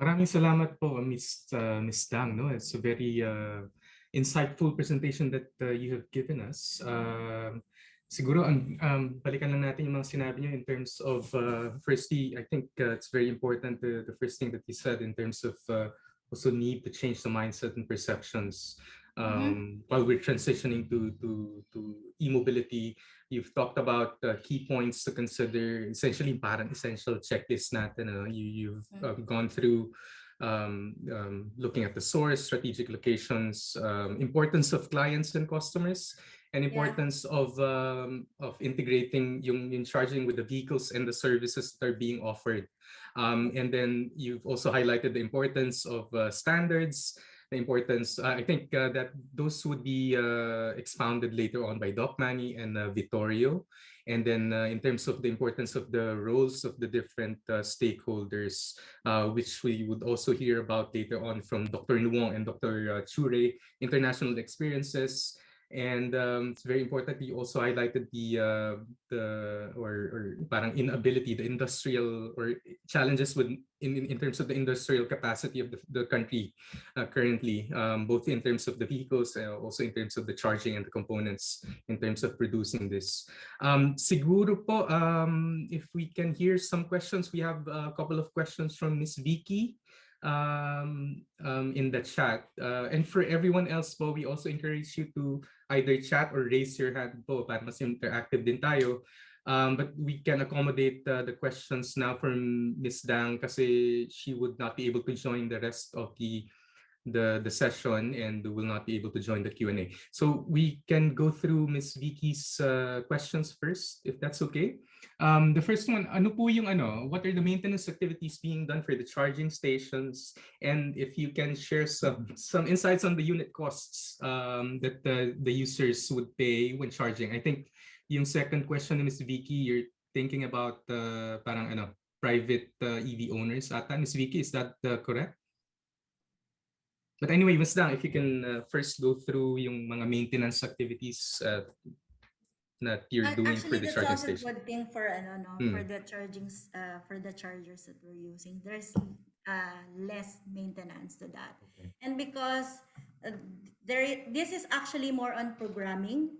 Maraming salamat po, Miss uh, Miss Dang. No, it's a very uh, insightful presentation that uh, you have given us. Uh, siguro ang um, balikan lang natin yung mga sinabi niyo in terms of uh, firstly, I think uh, it's very important the, the first thing that you said in terms of uh, also need to change the mindset and perceptions um, mm -hmm. while we're transitioning to to to e-mobility. You've talked about uh, key points to consider, essentially parang essential checklist natin. You, you've uh, gone through um, um, looking at the source, strategic locations, um, importance of clients and customers, and importance yeah. of um, of integrating yung, yung charging with the vehicles and the services that are being offered. Um, and then you've also highlighted the importance of uh, standards, the importance. Uh, I think uh, that those would be uh, expounded later on by Doc Manny and uh, Vittorio. And then uh, in terms of the importance of the roles of the different uh, stakeholders, which we would also hear about later on from Dr. Nuong and Dr. Chure, international experiences, and um, it's very important that you also highlighted the uh, the or, or parang inability, the industrial or challenges with in, in terms of the industrial capacity of the, the country uh, currently, um, both in terms of the vehicles, uh, also in terms of the charging and the components in terms of producing this. Um, siguro po, um, if we can hear some questions, we have a couple of questions from Miss Vicky um, um, in the chat. Uh, and for everyone else po, we also encourage you to either chat or raise your hand po para mas interactive din tayo. Um, but we can accommodate uh, the questions now from Ms. Dang kasi she would not be able to join the rest of the the, the session and will not be able to join the Q&A. So we can go through Ms. Vicky's uh, questions first, if that's okay. Um, the first one, ano po yung ano, what are the maintenance activities being done for the charging stations? And if you can share some, some insights on the unit costs um, that the, the users would pay when charging. I think yung second question Ms. Vicky, you're thinking about uh, parang ano, private uh, EV owners ata. Ms. Vicky, is that uh, correct? But anyway, Ms. Dang, if you can uh, first go through yung mga maintenance activities uh, that you're doing Actually, for the charging station. Actually, good thing for ano, no, hmm. for the charging uh, for the chargers that we're using. There's uh, less maintenance to that, okay. and because uh, there, this is actually more on programming.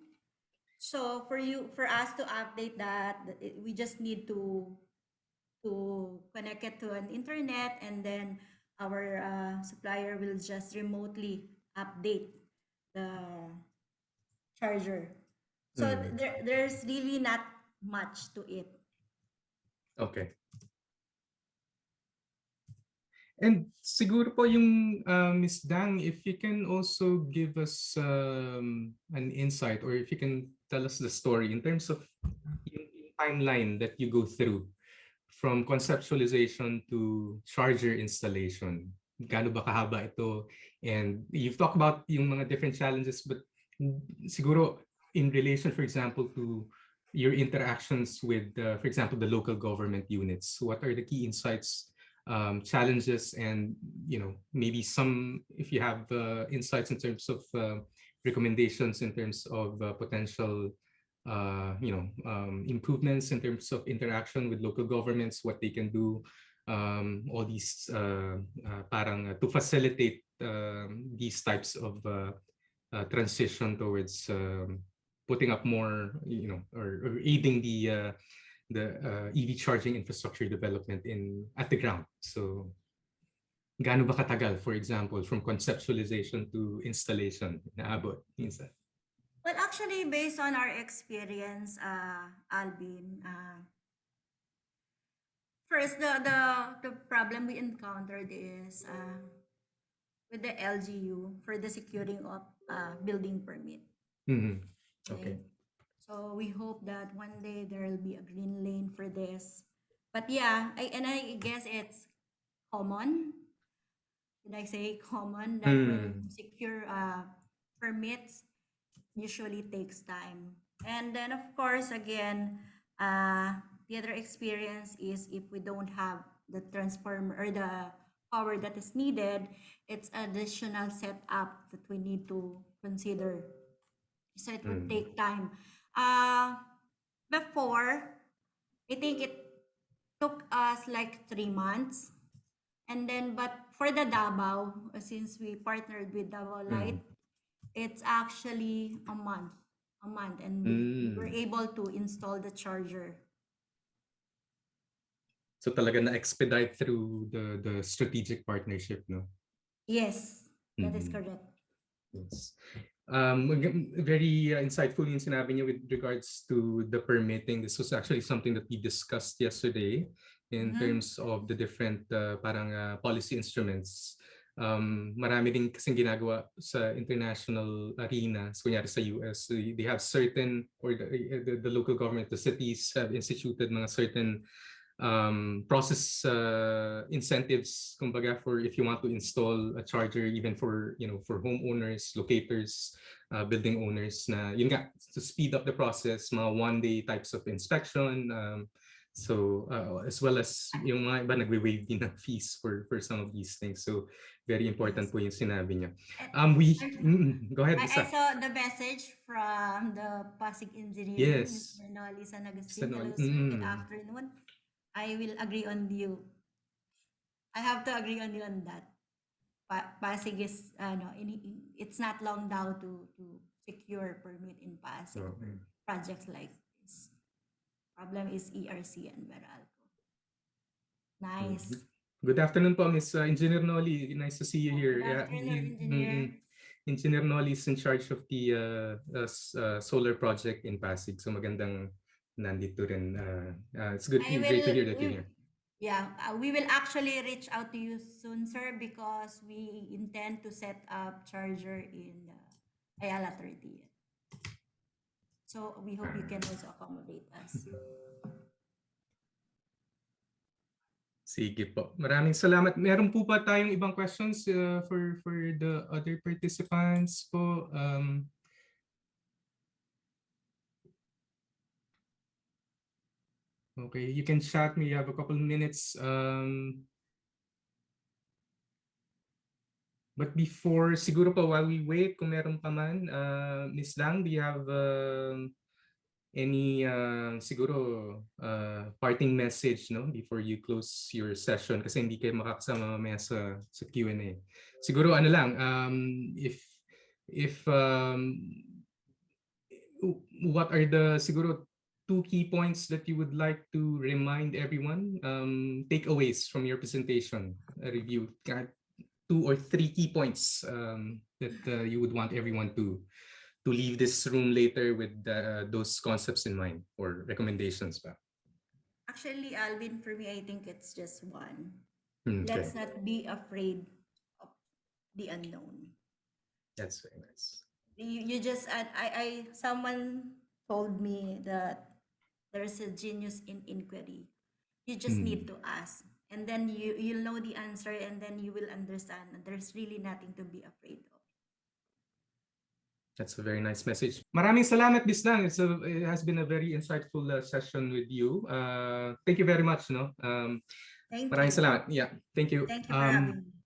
So for you, for us to update that, we just need to to connect it to an internet and then our uh, supplier will just remotely update the charger. So mm. there, there's really not much to it. Okay. And siguro po yung uh, Ms. Dang, if you can also give us um, an insight or if you can tell us the story in terms of yung timeline that you go through from conceptualization to charger installation? Gaano ba kahaba ito? And you've talked about yung mga different challenges, but siguro in relation, for example, to your interactions with, uh, for example, the local government units, what are the key insights, um, challenges, and you know maybe some, if you have uh, insights in terms of uh, recommendations in terms of uh, potential uh, you know, um, improvements in terms of interaction with local governments, what they can do, um, all these uh, uh, parang uh, to facilitate um, these types of uh, uh, transition towards um, putting up more, you know, or, or aiding the the EV charging infrastructure development in at the ground. So, gaano ba katagal, for example, from conceptualization to installation, naabot minsan? Well, actually, based on our experience, uh, Alvin, uh, first, the, the, the problem we encountered is uh, with the LGU for the securing of uh, building permit. Mm -hmm. Okay. okay. So we hope that one day there will be a green lane for this. But yeah, I, and I guess it's common. Did I say common that mm. when secure uh, permits, usually takes time. And then of course, again, uh, the other experience is if we don't have the transformer or the power that is needed, it's additional setup that we need to consider. So it would mm. take time. Uh, before, I think it took us like three months And then, but for the Davao, uh, since we partnered with Davao Light, it's actually a month, a month, and we we were Mm. able to install the charger. So talaga na-expedite through the the strategic partnership, no? Yes, that is Mhm. correct. Yes. Um, very uh, insightful yung sinabi niyo with regards to the permitting. This was actually something that we discussed yesterday in Mhm. terms of the different uh, parang uh, policy instruments. Um, marami din kasing ginagawa sa international arena. So kunyari sa US, they, they have certain, or the, the, the local government, the cities have instituted mga certain um, process uh, incentives, kumbaga, for if you want to install a charger, even for, you know, for homeowners, locators, uh, building owners, na yun nga, to speed up the process, mga one-day types of inspection, um, so uh, as well as yung mga iba nagwe-waive din ng fees for for some of these things. So very important po yung sinabi niya. And Um, we, I- Mm, go ahead, I, I Lisa. saw the message from the Pasig Engineering, Yes. Mr. Noli San. Agustin. Hello, sir. Good mm. afternoon. I will agree on you. I have to agree on you on that. Pa Pasig is, ano, in, in- it's not long now to, to secure permit in Pasig for projects like this. Problem is ERC and Meralco. Nice. Good afternoon po, Miss uh, Engineer Noli. Nice to see you here. Good Yeah, afternoon, mm, Engineer. mm, Engineer Noli is in charge of the uh, uh, uh, solar project in Pasig. So magandang nandito rin. Uh, uh, it's good, I great to will- hear that you're here. Yeah, uh, we will actually reach out to you soon, sir, because we intend to set up charger in uh, Ayala 30. So we hope you can also accommodate us. Sige po. Maraming salamat. Meron po ba tayong ibang questions uh, for for the other participants po? Um, okay, you can chat me. You have a couple minutes. Um, but before, siguro pa while we wait, kung meron pa man, uh, Ms. Lang, do you have um, any uh, siguro uh, parting message no before you close your session kasi hindi kayo makakasama mamaya sa sa Q&A. Siguro ano lang um if if um what are the siguro two key points that you would like to remind everyone um takeaways from your presentation a review two or three key points um that uh, you would want everyone to to leave this room later with uh, those concepts in mind or recommendations ba? Actually, Alvin, for me, I think it's just one. Hmm, Okay, Let's not be afraid of the unknown. that's very nice. You, you just, I, I, I- someone told me that there's a genius in inquiry. You just need to ask. And then you, you'll know the answer and then you will understand that there's really nothing to be afraid of. That's a very nice message. Maraming salamat, Bislang. It's a, it has been a very insightful uh, session with you. Uh, thank you very much. No, um, Thank maraming you. salamat. Yeah, thank you. Thank you for Um, having me.